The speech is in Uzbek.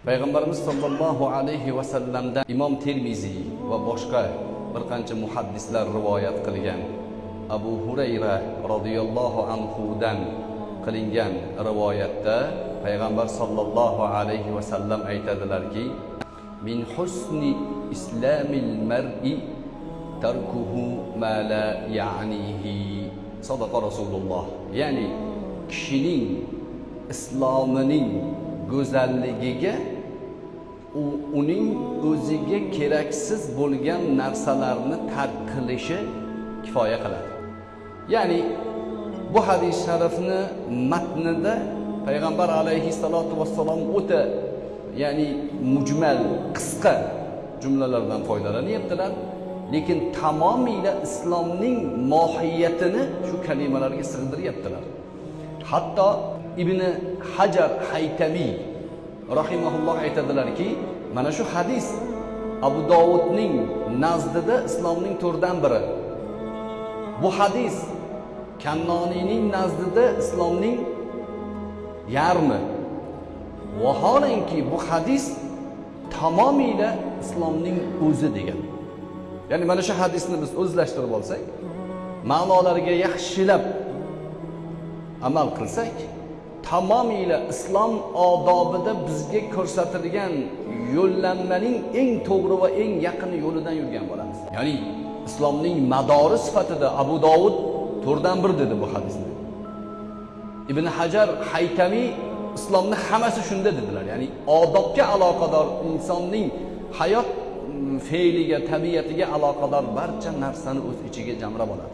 payg'ambarimiz sollallohu alayhi vasallamdan imom termiziy va boshqa bir qancha muhaddislar rivoyat qilgan. Abu hurayra roziyallohu anhudan qilingan rivoyatda payg'ambar sollallohu alayhi vasallam aytadilarki min husni islamil mar'i tarkuhu ma la ya'nihi. Sadaqa rasululloh. Ya'ni kishining islomining go'zalligiga u uning o'ziga keraksiz bo'lgan narsalarni tark qilishi kifoya qiladi. Ya'ni bu hadis sharifni matnida payg'ambar alayhissalotu vassalom o'ta ya'ni mujmal qisqa jumlalardan foydalanyaptilar. Lekin tamomiyla islomning mohiyatini shu kalimalarga sig'diryaptilar hatto ibn hajar haytamiy rahimaulloh aytadilarki mana shu hadis abu dovudning nazdida islomning to'rtdan biri. Bu hadis kannoniyning nazdida islomning yarmi. Vaholanki bu hadis tamomiyla islomning o'zi degan. Ya'ni mana shu hadisni biz o'zlashtirib olsak ma'nolariga yaxshilab amal qilsak tamomiyla islom odobida bizga ko'rsatilgan yo'llanmaning eng to'g'ri va eng yaqin yo'lidan yurgan bo'lamiz. Ya'ni islomning madori sifatida abu dovud to'rdan bir dedi bu hadisni. Ibn hajar haytamiy islomni hammasi shunda dedilar. Ya'ni odobga aloqador insonning hayot mm, fe'liga tabiatiga aloqador barcha narsani o'z ichiga jamlab oladi.